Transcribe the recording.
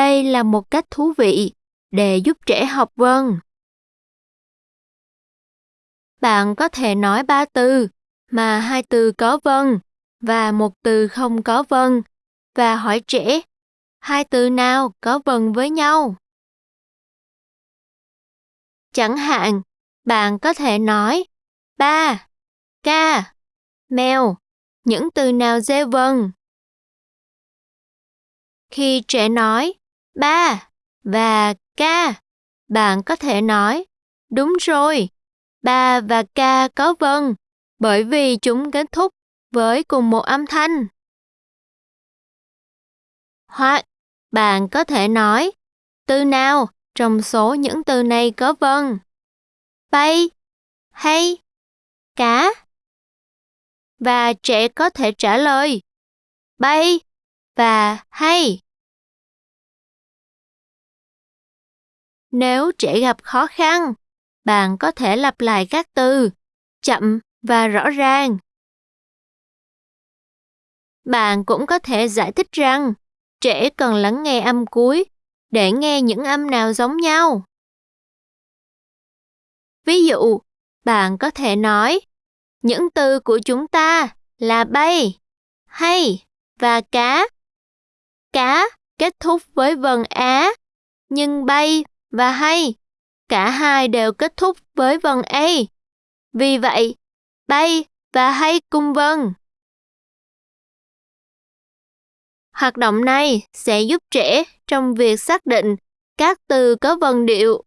Đây là một cách thú vị để giúp trẻ học vần. Bạn có thể nói ba từ mà hai từ có vần và một từ không có vần và hỏi trẻ hai từ nào có vần với nhau. Chẳng hạn, bạn có thể nói ba, ca, mèo, những từ nào dê vần? Khi trẻ nói ba và ca, bạn có thể nói đúng rồi, ba và ca có vần bởi vì chúng kết thúc với cùng một âm thanh. Hoặc bạn có thể nói từ nào trong số những từ này có vần Bay, hay, cá. Và trẻ có thể trả lời bay và hay. Nếu trẻ gặp khó khăn, bạn có thể lặp lại các từ chậm và rõ ràng. Bạn cũng có thể giải thích rằng trẻ cần lắng nghe âm cuối để nghe những âm nào giống nhau. Ví dụ, bạn có thể nói những từ của chúng ta là bay, hay và cá. Cá kết thúc với vần á, nhưng bay và hay cả hai đều kết thúc với vần a. Vì vậy, bay và hay cùng vần. Hoạt động này sẽ giúp trẻ trong việc xác định các từ có vần điệu